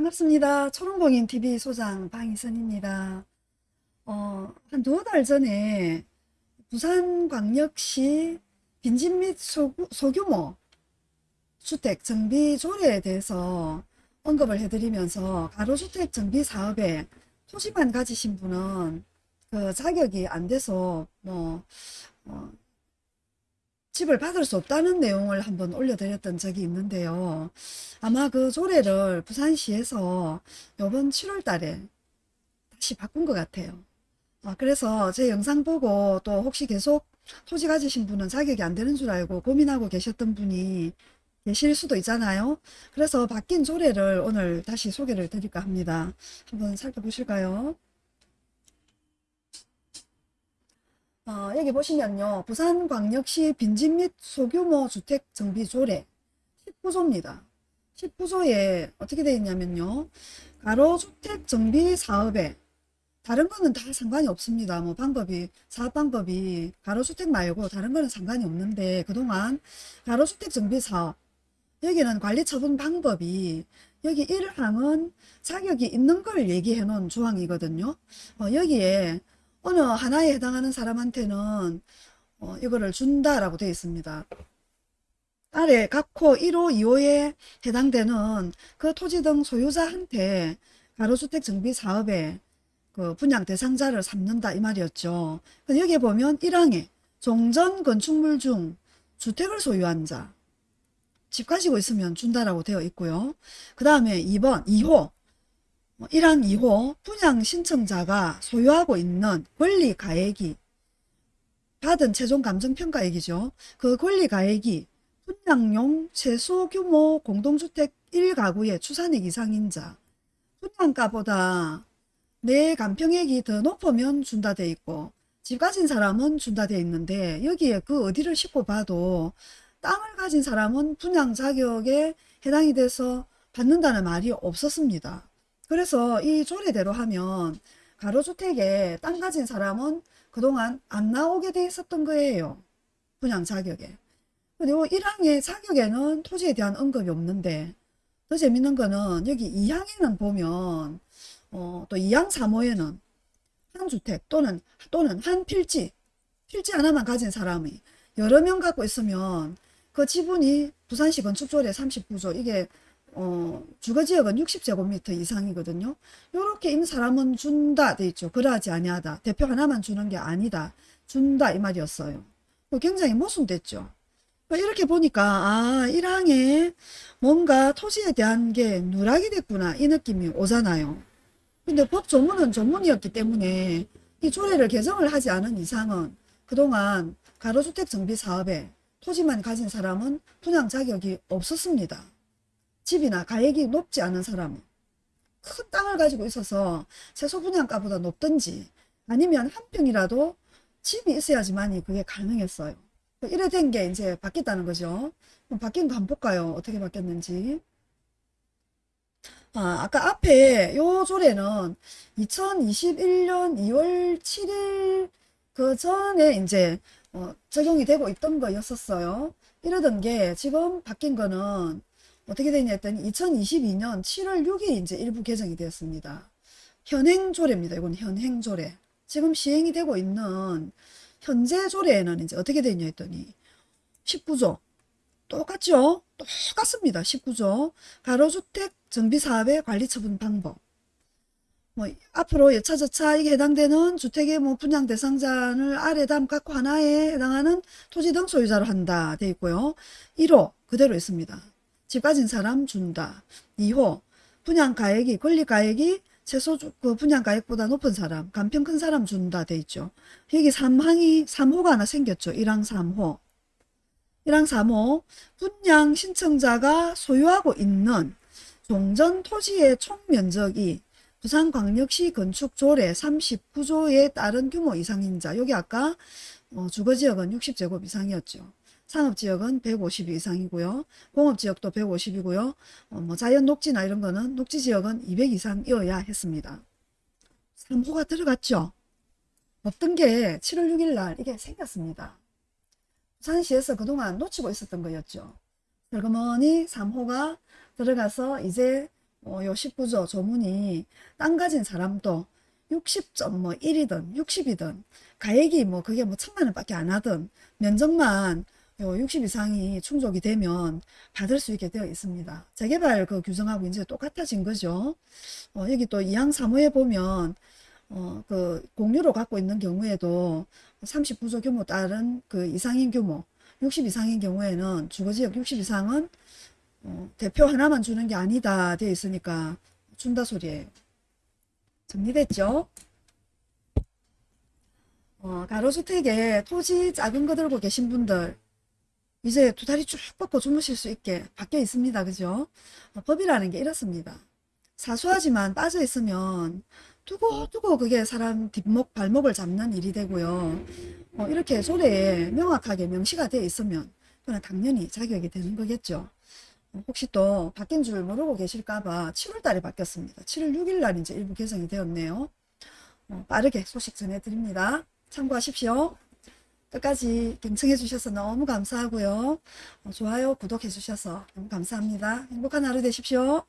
반갑습니다. 초롱공인TV 소장 방희선입니다. 어, 한두달 전에 부산광역시 빈집 및 소, 소규모 주택 정비 조례에 대해서 언급을 해드리면서 가로주택 정비 사업에 토지만 가지신 분은 그 자격이 안 돼서 뭐 어, 집을 받을 수 없다는 내용을 한번 올려드렸던 적이 있는데요. 아마 그 조례를 부산시에서 이번 7월 달에 다시 바꾼 것 같아요. 아, 그래서 제 영상 보고 또 혹시 계속 토지 가지신 분은 자격이 안 되는 줄 알고 고민하고 계셨던 분이 계실 수도 있잖아요. 그래서 바뀐 조례를 오늘 다시 소개를 드릴까 합니다. 한번 살펴보실까요? 어, 여기 보시면요. 부산광역시 빈집 및 소규모 주택 정비 조례 19조입니다. 19조에 어떻게 되어 있냐면요. 가로주택 정비 사업에 다른 거는 다 상관이 없습니다. 뭐 방법이 사업 방법이 가로주택 말고 다른 거는 상관이 없는데 그동안 가로주택 정비 사업 여기는 관리 처분 방법이 여기 1항은 자격이 있는 걸 얘기해 놓은 조항이거든요. 어, 여기에 어느 하나에 해당하는 사람한테는 어, 이거를 준다라고 되어 있습니다. 아래 각호 1호, 2호에 해당되는 그 토지 등 소유자한테 가로주택 정비 사업에 그 분양 대상자를 삼는다 이 말이었죠. 여기에 보면 1항에 종전 건축물 중 주택을 소유한 자, 집 가지고 있으면 준다라고 되어 있고요. 그 다음에 2번, 2호 1항 2호 분양 신청자가 소유하고 있는 권리 가액이 받은 최종 감정평가액이죠. 그 권리 가액이 분양용 최소 규모 공동주택 1가구의 추산액 이상인 자 분양가보다 내 감평액이 더 높으면 준다 돼 있고 집 가진 사람은 준다 돼 있는데 여기에 그 어디를 싣고 봐도 땅을 가진 사람은 분양 자격에 해당이 돼서 받는다는 말이 없었습니다. 그래서 이 조례대로 하면 가로주택에 땅 가진 사람은 그동안 안 나오게 돼 있었던 거예요. 분양 자격에. 그리고 1항의 자격에는 토지에 대한 언급이 없는데 더 재밌는 거는 여기 2항에는 보면 어, 또 2항 3호에는 한 주택 또는 또는 한 필지 필지 하나만 가진 사람이 여러 명 갖고 있으면 그 지분이 부산시 건축조례 39조 이게 어, 주거지역은 60제곱미터 이상이거든요. 이렇게 있는 사람은 준다 돼 있죠. 그러하지 아니하다. 대표 하나만 주는 게 아니다. 준다 이 말이었어요. 뭐 굉장히 모순됐죠. 뭐 이렇게 보니까 아 1항에 뭔가 토지에 대한 게 누락이 됐구나 이 느낌이 오잖아요. 근데 법 조문은 조문이었기 때문에 이 조례를 개정을 하지 않은 이상은 그동안 가로주택 정비 사업에 토지만 가진 사람은 분양 자격이 없었습니다. 집이나 가액이 높지 않은 사람은 큰 땅을 가지고 있어서 최소 분양가보다 높든지 아니면 한 평이라도 집이 있어야지만이 그게 가능했어요. 이래 된 게 이제 바뀌었다는 거죠. 바뀐 거 한번 볼까요? 어떻게 바뀌었는지. 아, 아까 앞에 요 조례는 2021년 2월 7일 그 전에 이제 어, 적용이 되고 있던 거였었어요. 이러던 게 지금 바뀐 거는 어떻게 되냐 했더니 2022년 7월 6일 이제 일부 개정이 되었습니다. 현행 조례입니다. 이건 현행 조례. 지금 시행이 되고 있는 현재 조례에는 이제 어떻게 되냐 했더니 19조 똑같죠? 똑같습니다. 19조 가로주택 정비사업의 관리처분 방법 뭐 앞으로 여차저차 이게 해당되는 주택의 뭐 분양 대상자를 아래 담 갖고 하나에 해당하는 토지 등 소유자로 한다 돼 있고요. 1호 그대로 있습니다. 집 가진 사람 준다. 2호 분양가액이 권리가액이 최소 그 분양가액보다 높은 사람 간평 큰 사람 준다 돼 있죠. 여기 3항이 3호가 하나 생겼죠. 1항 3호 1항 3호 분양 신청자가 소유하고 있는 종전 토지의 총면적이 부산광역시 건축조례 39조에 따른 규모 이상인 자 여기 아까 어, 주거지역은 60제곱 이상이었죠. 상업지역은 150 이상이고요. 공업지역도 150이고요. 어, 뭐 자연 녹지나 이런 거는 녹지지역은 200 이상이어야 했습니다. 3호가 들어갔죠. 없던 게 7월 6일 날 이게 생겼습니다. 부산시에서 그동안 놓치고 있었던 거였죠. 슬그머니 3호가 들어가서 이제 어, 요 19조 조문이 땅 가진 사람도 60.1이든 60이든 가액이 뭐 그게 뭐 천만 원밖에 안 하든 면적만 요 60 이상이 충족이 되면 받을 수 있게 되어 있습니다. 재개발 그 규정하고 이제 똑같아진 거죠. 어, 여기 또 2항 3호에 보면 어, 그 공유로 갖고 있는 경우에도 39조 규모 따른 그 이상인 규모 60 이상인 경우에는 주거지역 60 이상은 어, 대표 하나만 주는 게 아니다 되어 있으니까 준다 소리예요. 정리됐죠? 어, 가로주택에 토지 작은 거 들고 계신 분들 이제 두 다리 쭉 뻗고 주무실 수 있게 바뀌어 있습니다. 그죠? 어, 법이라는 게 이렇습니다. 사소하지만 빠져 있으면 두고두고 그게 사람 뒷목 발목을 잡는 일이 되고요. 어, 이렇게 조례에 명확하게 명시가 되어 있으면 그건 당연히 자격이 되는 거겠죠. 어, 혹시 또 바뀐 줄 모르고 계실까봐 7월 달에 바뀌었습니다. 7월 6일 날 이제 일부 개정이 되었네요. 어, 빠르게 소식 전해드립니다. 참고하십시오. 끝까지 경청해 주셔서 너무 감사하고요. 어, 좋아요, 구독해 주셔서 너무 감사합니다. 행복한 하루 되십시오.